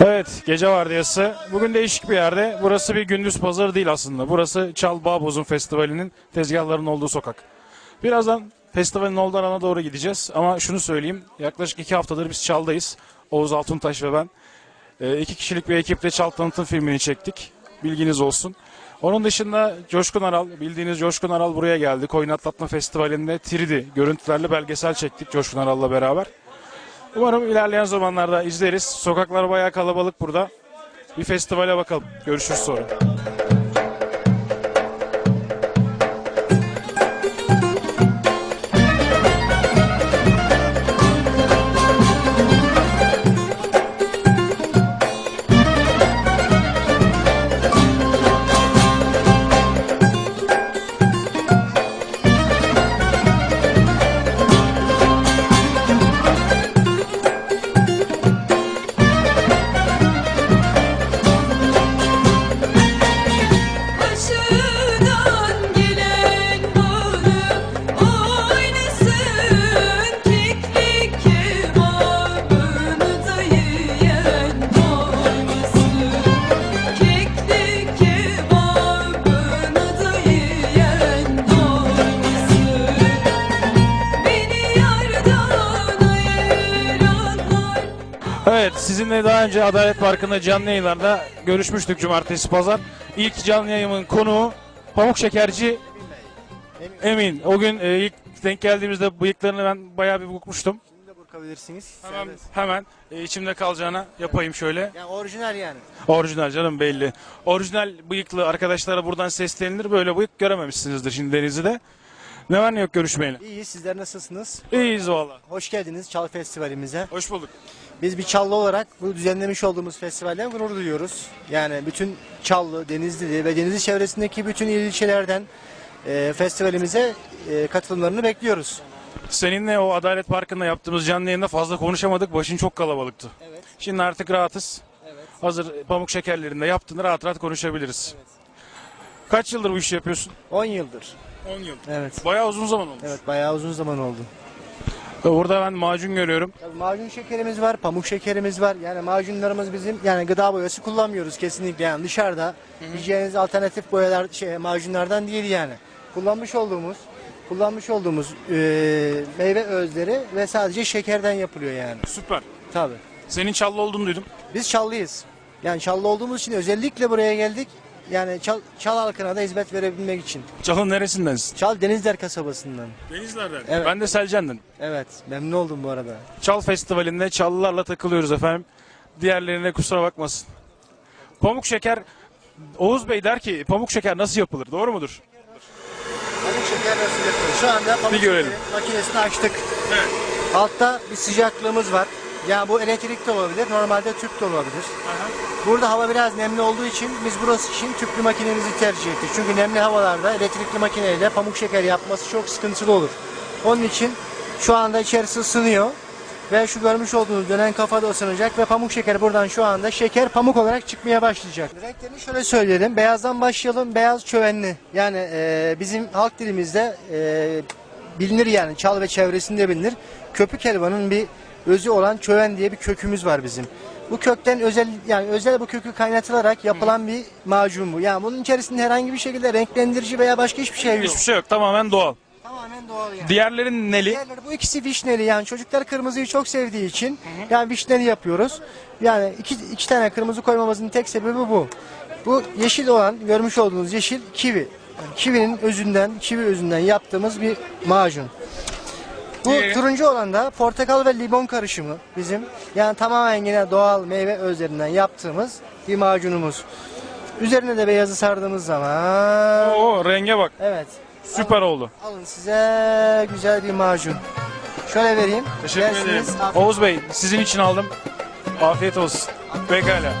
Evet, gece vardiyası. Bugün değişik bir yerde. Burası bir gündüz pazarı değil aslında. Burası Çal Bağbozun Festivali'nin tezgahlarının olduğu sokak. Birazdan festivalin olduğu alana doğru gideceğiz. Ama şunu söyleyeyim, yaklaşık iki haftadır biz Çal'dayız. Oğuz Altuntaş ve ben. Ee, iki kişilik bir ekiple Çal tanıtım filmini çektik. Bilginiz olsun. Onun dışında Coşkun Aral, bildiğiniz Coşkun Aral buraya geldi. Koyun Atlatma Festivali'nde 3D görüntülerle belgesel çektik Coşkun Aral'la beraber. Umarım ilerleyen zamanlarda izleriz. Sokaklar bayağı kalabalık burada. Bir festivale bakalım. Görüşürüz sonra. Sizinle daha önce Adalet Parkı'nda canlı yayınlarda görüşmüştük cumartesi pazar. İlk canlı yayımın konuğu Pamuk Şekerci Emin. O gün e, ilk denk geldiğimizde bıyıklarını ben bayağı bir bukmuştum. Şimdi de burkabilirsiniz. Hemen, Serbest. hemen e, içimde kalacağına yapayım şöyle. Yani orijinal yani. Orijinal canım belli. Orijinal bıyıklı arkadaşlara buradan seslenilir. Böyle bıyık görememişsinizdir şimdi Denizli'de. Ne var ne yok görüşmeyeli. İyi sizler nasılsınız? İyiyiz valla. Hoş geldiniz Çal Festivalimize. Hoş bulduk. Biz bir Çallı olarak bu düzenlemiş olduğumuz festivalden gurur duyuyoruz. Yani bütün Çallı, Denizli ve Denizli çevresindeki bütün il ilçelerden e, festivalimize e, katılımlarını bekliyoruz. Seninle o Adalet Parkı'nda yaptığımız canlı yayında fazla konuşamadık. Başın çok kalabalıktı. Evet. Şimdi artık rahatız. Evet. Hazır pamuk şekerlerinde yaptığını rahat rahat konuşabiliriz. Kaç yıldır bu işi yapıyorsun? 10 yıldır. 10 yıl. Evet. Bayağı uzun zaman olmuş. Evet bayağı uzun zaman oldu. Burada ben macun görüyorum. Tabii macun şekerimiz var, pamuk şekerimiz var. Yani macunlarımız bizim yani gıda boyası kullanmıyoruz kesinlikle. Yani dışarıda yiyeceğiniz alternatif boyalar şey macunlardan değil yani. Kullanmış olduğumuz kullanmış olduğumuz e, meyve özleri ve sadece şekerden yapılıyor yani. Süper. Tabii. Senin çallı olduğunu duydum. Biz Çallıyız. Yani Çallı olduğumuz için özellikle buraya geldik. Yani Çal, Çal halkına da hizmet verebilmek için. Çalın neresindensin? Çal Denizler kasabasından. Denizler'den. Evet. Ben de Selcan'dan. Evet, memnun oldum bu arada. Çal Festivali'nde çallılarla takılıyoruz efendim. Diğerlerine kusura bakmasın. Pamuk şeker Oğuz Bey der ki pamuk şeker nasıl yapılır? Doğru mudur? Pamuk şeker nasıl yapılır? Şu anda pamuk Bir görelim. makinesini açtık. Evet. Altta bir sıcaklığımız var. Yani bu elektrik de olabilir, normalde tüp de olabilir. Burada hava biraz nemli olduğu için biz burası için tüplü makinemizi tercih ettik. Çünkü nemli havalarda elektrikli makineyle pamuk şeker yapması çok sıkıntılı olur. Onun için şu anda içerisi ısınıyor. Ve şu görmüş olduğunuz dönen kafa da ısınacak ve pamuk şeker buradan şu anda şeker pamuk olarak çıkmaya başlayacak. Renklerini şöyle söyleyelim. Beyazdan başlayalım. Beyaz çövenli. Yani e, bizim halk dilimizde e, bilinir yani çal ve çevresinde bilinir. Köpük helvanın bir özü olan çöven diye bir kökümüz var bizim. Bu kökten özel yani özel bu kökü kaynatılarak yapılan bir macun bu. Yani bunun içerisinde herhangi bir şekilde renklendirici veya başka hiçbir şey yok. Hiçbir şey yok. Tamamen doğal. Tamamen doğal yani. Diğerlerin neli? Diğerleri bu ikisi vişneli yani çocuklar kırmızıyı çok sevdiği için yani vişneli yapıyoruz. Yani iki, iki tane kırmızı koymamızın tek sebebi bu. Bu yeşil olan görmüş olduğunuz yeşil kivi. Yani kivinin özünden, kivi özünden yaptığımız bir macun. Bu Diğeri? turuncu olan da portakal ve limon karışımı bizim. Yani tamamen yine doğal meyve özlerinden yaptığımız bir macunumuz. Üzerine de beyazı sardığımız zaman Oo renge bak. evet Süper oldu. Alın size güzel bir macun. Şöyle vereyim. Teşekkür Yersiniz. ederim. Oğuz Bey sizin için aldım. Afiyet olsun. Pekala.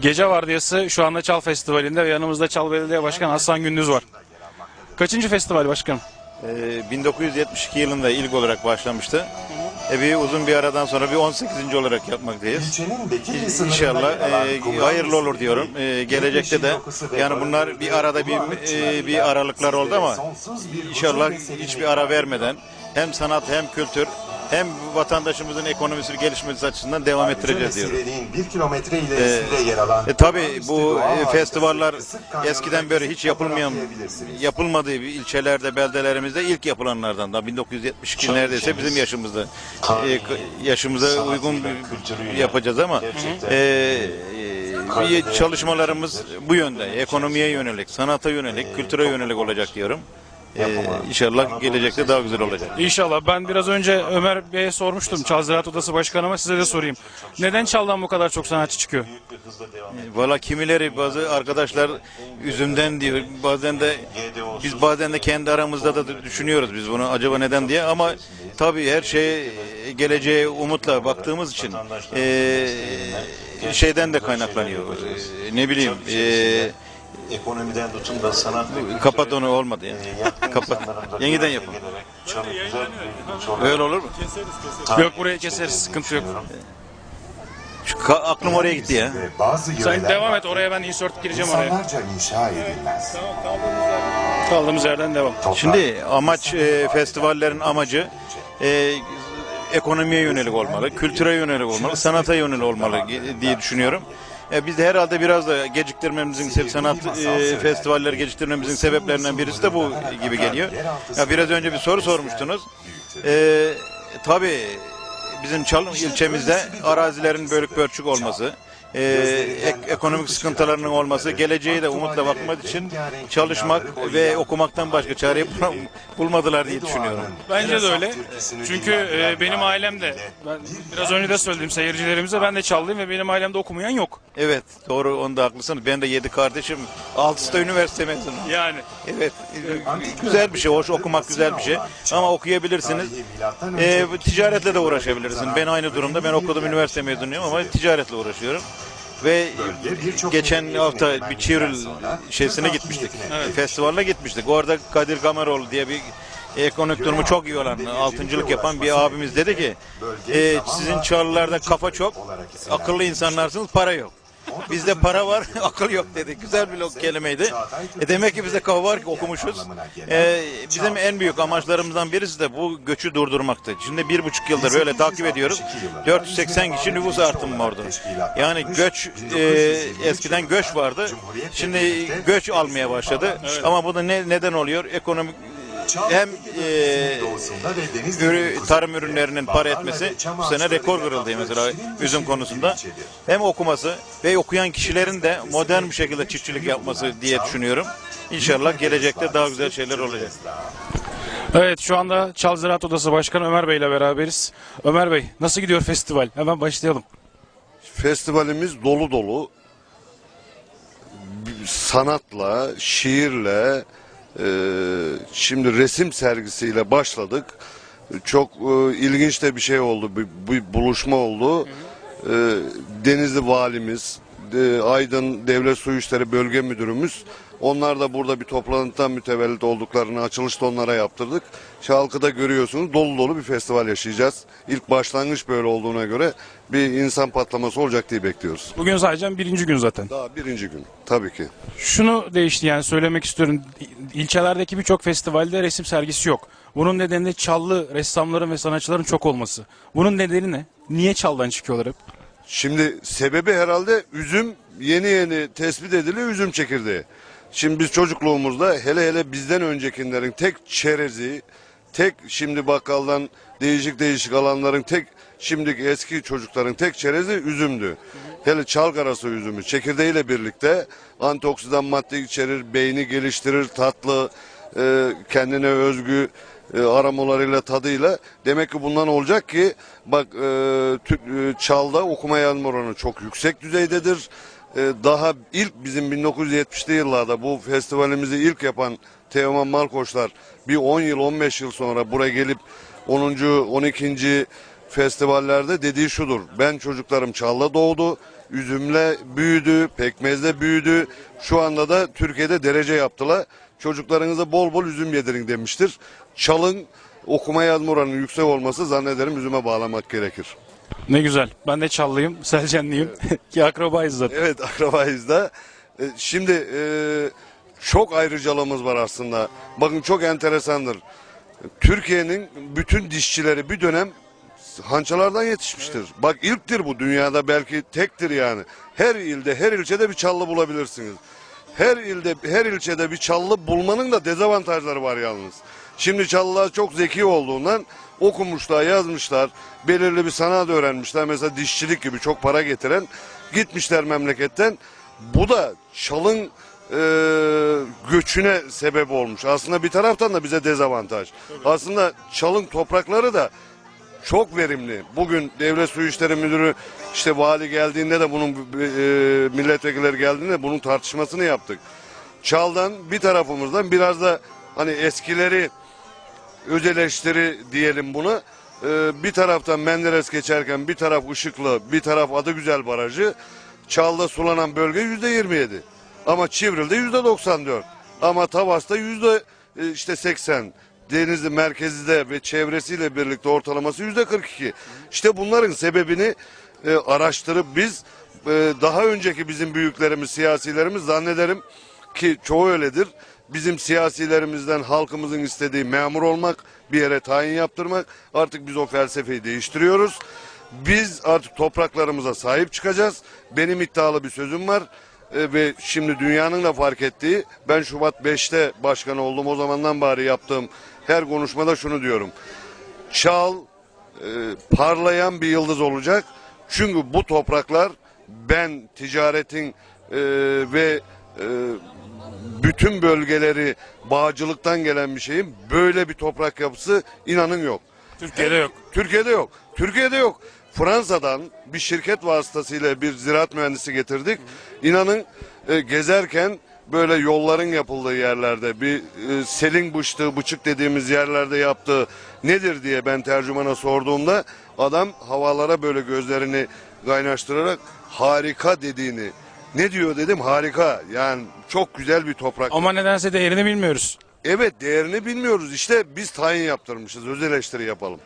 Gece vardiyası şu anda Çal Festivali'nde ve yanımızda Çal Belediye Başkanı Hasan Gündüz var. Kaçıncı festival başkanım? Ee, 1972 yılında ilk olarak başlamıştı. E, bir uzun bir aradan sonra bir 18. olarak yapmaktayız. İnşallah e, hayırlı olur diyorum. E, gelecekte de yani bunlar bir arada bir e, bir aralıklar oldu ama inşallah hiçbir ara vermeden hem sanat hem kültür hem vatandaşımızın ekonomisi gelişmesi açısından devam ettireceğiz diyorum. Mesireliğin bir kilometre ilerisinde yer alan E tabi olağanüstü bu e, festivaller eskiden beri hiç yapılmayan, yapılmadığı bir ilçelerde, beldelerimizde ilk yapılanlardan da 1972 neredeyse bizim yaşımızda e, yaşımıza uygun yapacağız ama e, e, çalışmalarımız bu yönde. Ekonomiye yönelik, sanata yönelik, kültüre yönelik olacak diyorum. E, inşallah gelecekte daha güzel olacak. İnşallah. Ben biraz önce Ömer Bey'e sormuştum. Çal Ziraat Odası Başkanı'ma size de sorayım. Neden Çal'dan bu kadar çok sanatçı çıkıyor? Valla kimileri bazı arkadaşlar üzümden diyor. Bazen de biz bazen de kendi aramızda da düşünüyoruz biz bunu acaba neden diye ama tabii her şey geleceğe umutla baktığımız için eee, şeyden de kaynaklanıyor. Eee, ne bileyim eee, Ekonomiden tutun da sanat ve kapat onu olmadı ya. yaptığın Kapat. Yeniden sonra Öyle olur mu? Yok burayı keseriz. Sıkıntı yok. Şu ka- aklım oraya gitti ya. Bazı Sen yöreler devam et. Oraya ben insert gireceğim oraya. İnsanlarca inşa edilmez. Kaldığımız yerden devam. Şimdi amaç e, festivallerin amacı e, ekonomiye yönelik olmalı, kültüre yönelik olmalı, sanata yönelik olmalı diye düşünüyorum. E, biz de herhalde biraz da geciktirmemizin se- sanat e, festivalleri geciktirmemizin sebeplerinden birisi de bu gibi geliyor. Ya biraz önce bir soru sormuştunuz. E, tabii bizim Çalın ilçemizde arazilerin bölük pörçük olması, e, ek- ekonomik sıkıntılarının olması, geleceğe de umutla bakmak için çalışmak ve okumaktan başka çare bul- bulmadılar diye düşünüyorum. Bence de öyle. Çünkü e, benim ailemde, ben biraz önce de söyledim seyircilerimize, ben de Çallıyım ve benim ailemde okumayan yok. Evet doğru onda haklısınız. Ben de yedi kardeşim. Altısı da üniversite mezunu. Yani. Evet e, güzel bir şey. Hoş okumak güzel bir şey. Ama okuyabilirsiniz. E, bu ticaretle de uğraşabilirsiniz. Ben aynı durumda. Ben okudum üniversite mezunuyum ama ticaretle uğraşıyorum. Ve geçen hafta bir Çivril şeysine gitmiştik. Festivaline gitmiştik. Orada Kadir Kamaroğlu diye bir ekonomik durumu çok iyi olan, altıncılık yapan bir abimiz dedi ki e, sizin çağrılarda kafa çok, akıllı insanlarsınız, para yok. Bizde para var, akıl yok dedi. Güzel bir kelimeydi. E demek ki bizde kafa var ki okumuşuz. E, bizim en büyük amaçlarımızdan birisi de bu göçü durdurmaktı. Şimdi bir buçuk yıldır böyle takip ediyoruz. 480 kişi nüfus artımı vardı. Yani göç, e, eskiden göç vardı. Şimdi göç almaya başladı. Ama bu da ne, neden oluyor? Ekonomik hem e, ürü, tarım ürünlerinin para etmesi bu sene rekor kırıldı mesela üzüm konusunda. Hem okuması ve okuyan kişilerin de modern bir şekilde çiftçilik yapması diye düşünüyorum. İnşallah gelecekte daha güzel şeyler olacak. Evet şu anda Çal Ziraat Odası Başkanı Ömer Bey ile beraberiz. Ömer Bey nasıl gidiyor festival? Hemen başlayalım. Festivalimiz dolu dolu. Sanatla, şiirle, şimdi resim sergisiyle başladık. Çok e, ilginç de bir şey oldu, bir, bir buluşma oldu. E, Denizli Valimiz, Aydın Devlet Su İşleri Bölge Müdürümüz, onlar da burada bir toplantıdan mütevellit olduklarını açılışta onlara yaptırdık. Şalkı'da görüyorsunuz dolu dolu bir festival yaşayacağız. İlk başlangıç böyle olduğuna göre bir insan patlaması olacak diye bekliyoruz. Bugün sadece birinci gün zaten. Daha birinci gün tabii ki. Şunu değişti yani söylemek istiyorum. İlçelerdeki birçok festivalde resim sergisi yok. Bunun nedeni de Çallı ressamların ve sanatçıların çok olması. Bunun nedeni ne? Niye Çal'dan çıkıyorlar hep? Şimdi sebebi herhalde üzüm yeni yeni tespit ediliyor üzüm çekirdeği. Şimdi biz çocukluğumuzda hele hele bizden öncekilerin tek çerezi, tek şimdi bakkaldan değişik değişik alanların tek şimdiki eski çocukların tek çerezi üzümdü. Hele çalgarası üzümü çekirdeğiyle birlikte antioksidan madde içerir, beyni geliştirir, tatlı, e, kendine özgü e, aromalarıyla tadıyla demek ki bundan olacak ki bak e, tü- e, çalda okuma yazma oranı çok yüksek düzeydedir. E, daha ilk bizim 1970'li yıllarda bu festivalimizi ilk yapan Teoman Malkoçlar bir 10 yıl 15 yıl sonra buraya gelip 10. 12. festivallerde dediği şudur. Ben çocuklarım çalda doğdu. Üzümle büyüdü, pekmezle büyüdü. Şu anda da Türkiye'de derece yaptılar. çocuklarınıza bol bol üzüm yedirin demiştir. Çalın okuma yazma oranının yüksek olması zannederim üzüme bağlamak gerekir. Ne güzel. Ben de Çallıyım, Selcenliyim. Ki akrabayız zaten. Evet akrabayız da. E, Şimdi e, çok ayrıcalığımız var aslında. Bakın çok enteresandır. Türkiye'nin bütün dişçileri bir dönem hançalardan yetişmiştir. Bak ilktir bu dünyada belki tektir yani. Her ilde her ilçede bir çallı bulabilirsiniz. Her ilde her ilçede bir çallı bulmanın da dezavantajları var yalnız. Şimdi çallılar çok zeki olduğundan okumuşlar, yazmışlar, belirli bir sanat öğrenmişler. Mesela dişçilik gibi çok para getiren gitmişler memleketten. Bu da çalın e, göçüne sebep olmuş. Aslında bir taraftan da bize dezavantaj. Aslında çalın toprakları da çok verimli. Bugün Devlet Su İşleri Müdürü işte vali geldiğinde de bunun e, milletvekilleri geldiğinde bunun tartışmasını yaptık. Çaldan bir tarafımızdan biraz da hani eskileri öz eleştiri diyelim buna. E, bir taraftan Menderes geçerken bir taraf Işıklı, bir taraf Adıgüzel Barajı. Çalda sulanan bölge yüzde 27. Ama Çivril'de yüzde 94. Ama Tavas'ta yüzde e, işte 80. Denizli merkezde ve çevresiyle birlikte ortalaması yüzde 42. İşte bunların sebebini e, araştırıp biz e, daha önceki bizim büyüklerimiz, siyasilerimiz zannederim ki çoğu öyledir. Bizim siyasilerimizden halkımızın istediği memur olmak, bir yere tayin yaptırmak. Artık biz o felsefeyi değiştiriyoruz. Biz artık topraklarımıza sahip çıkacağız. Benim iddialı bir sözüm var. E, ve şimdi dünyanın da fark ettiği ben Şubat 5'te başkan oldum o zamandan bari yaptığım her konuşmada şunu diyorum. Çal e, parlayan bir yıldız olacak. Çünkü bu topraklar ben ticaretin e, ve e, bütün bölgeleri bağcılıktan gelen bir şeyim. Böyle bir toprak yapısı inanın yok. Türkiye'de yok. Türkiye'de yok. Türkiye'de yok. Fransa'dan bir şirket vasıtasıyla bir ziraat mühendisi getirdik. İnanın e, gezerken böyle yolların yapıldığı yerlerde bir e, selin bıçtığı bıçık dediğimiz yerlerde yaptığı nedir diye ben tercümana sorduğumda adam havalara böyle gözlerini kaynaştırarak harika dediğini ne diyor dedim harika yani çok güzel bir toprak. Ama nedense değerini bilmiyoruz. Evet değerini bilmiyoruz işte biz tayin yaptırmışız öz eleştiri yapalım.